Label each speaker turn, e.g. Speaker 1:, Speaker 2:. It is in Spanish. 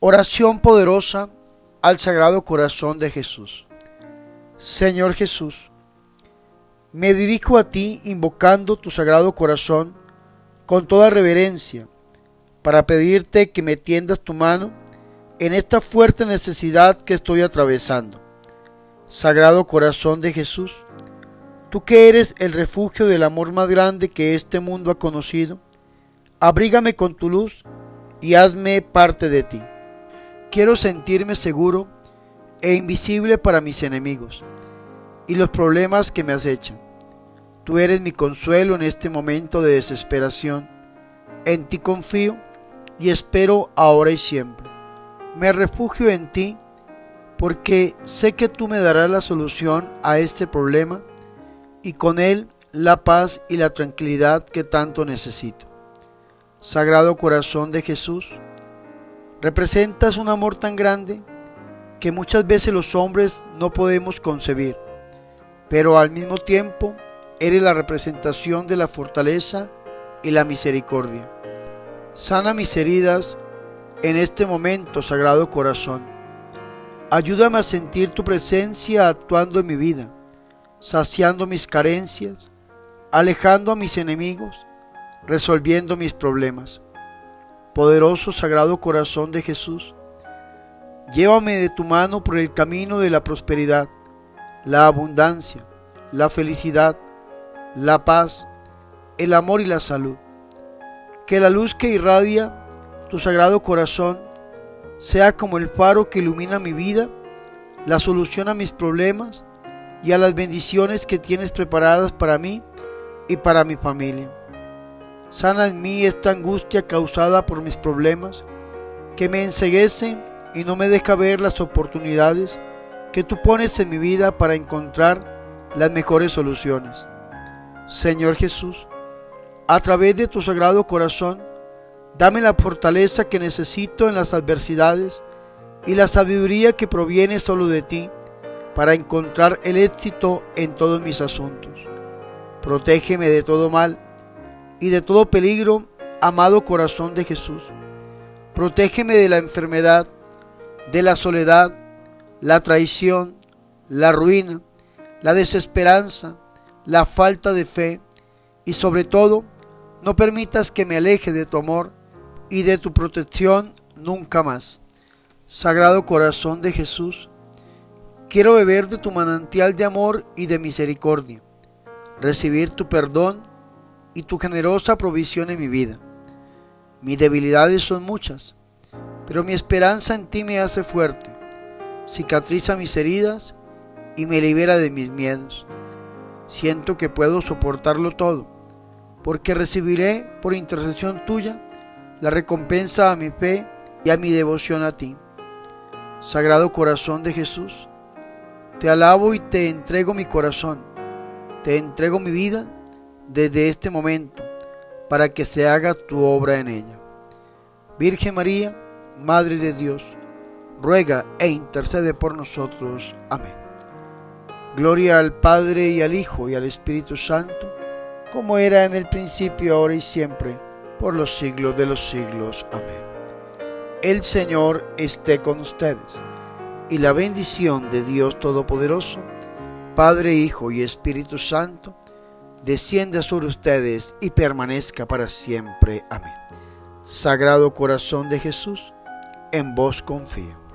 Speaker 1: Oración poderosa al Sagrado Corazón de Jesús. Señor Jesús, me dirijo a ti invocando tu Sagrado Corazón con toda reverencia para pedirte que me tiendas tu mano en esta fuerte necesidad que estoy atravesando. Sagrado Corazón de Jesús, tú que eres el refugio del amor más grande que este mundo ha conocido, abrígame con tu luz y hazme parte de ti. Quiero sentirme seguro e invisible para mis enemigos y los problemas que me acechan. Tú eres mi consuelo en este momento de desesperación. En ti confío y espero ahora y siempre. Me refugio en ti porque sé que tú me darás la solución a este problema y con él la paz y la tranquilidad que tanto necesito. Sagrado Corazón de Jesús, Representas un amor tan grande que muchas veces los hombres no podemos concebir, pero al mismo tiempo eres la representación de la fortaleza y la misericordia. Sana mis heridas en este momento, Sagrado Corazón. Ayúdame a sentir tu presencia actuando en mi vida, saciando mis carencias, alejando a mis enemigos, resolviendo mis problemas poderoso Sagrado Corazón de Jesús, llévame de tu mano por el camino de la prosperidad, la abundancia, la felicidad, la paz, el amor y la salud. Que la luz que irradia tu Sagrado Corazón sea como el faro que ilumina mi vida, la solución a mis problemas y a las bendiciones que tienes preparadas para mí y para mi familia. Sana en mí esta angustia causada por mis problemas, que me enseguece y no me deja ver las oportunidades que tú pones en mi vida para encontrar las mejores soluciones. Señor Jesús, a través de tu sagrado corazón, dame la fortaleza que necesito en las adversidades y la sabiduría que proviene solo de ti para encontrar el éxito en todos mis asuntos. Protégeme de todo mal y de todo peligro, amado corazón de Jesús. Protégeme de la enfermedad, de la soledad, la traición, la ruina, la desesperanza, la falta de fe y sobre todo, no permitas que me aleje de tu amor y de tu protección nunca más. Sagrado corazón de Jesús, quiero beber de tu manantial de amor y de misericordia, recibir tu perdón y tu generosa provisión en mi vida. Mis debilidades son muchas, pero mi esperanza en ti me hace fuerte, cicatriza mis heridas y me libera de mis miedos. Siento que puedo soportarlo todo, porque recibiré por intercesión tuya la recompensa a mi fe y a mi devoción a ti. Sagrado corazón de Jesús, te alabo y te entrego mi corazón, te entrego mi vida desde este momento para que se haga tu obra en ella. Virgen María, Madre de Dios, ruega e intercede por nosotros. Amén. Gloria al Padre y al Hijo y al Espíritu Santo, como era en el principio, ahora y siempre, por los siglos de los siglos. Amén. El Señor esté con ustedes, y la bendición de Dios Todopoderoso, Padre, Hijo y Espíritu Santo, descienda sobre ustedes y permanezca para siempre. Amén. Sagrado corazón de Jesús, en vos confío.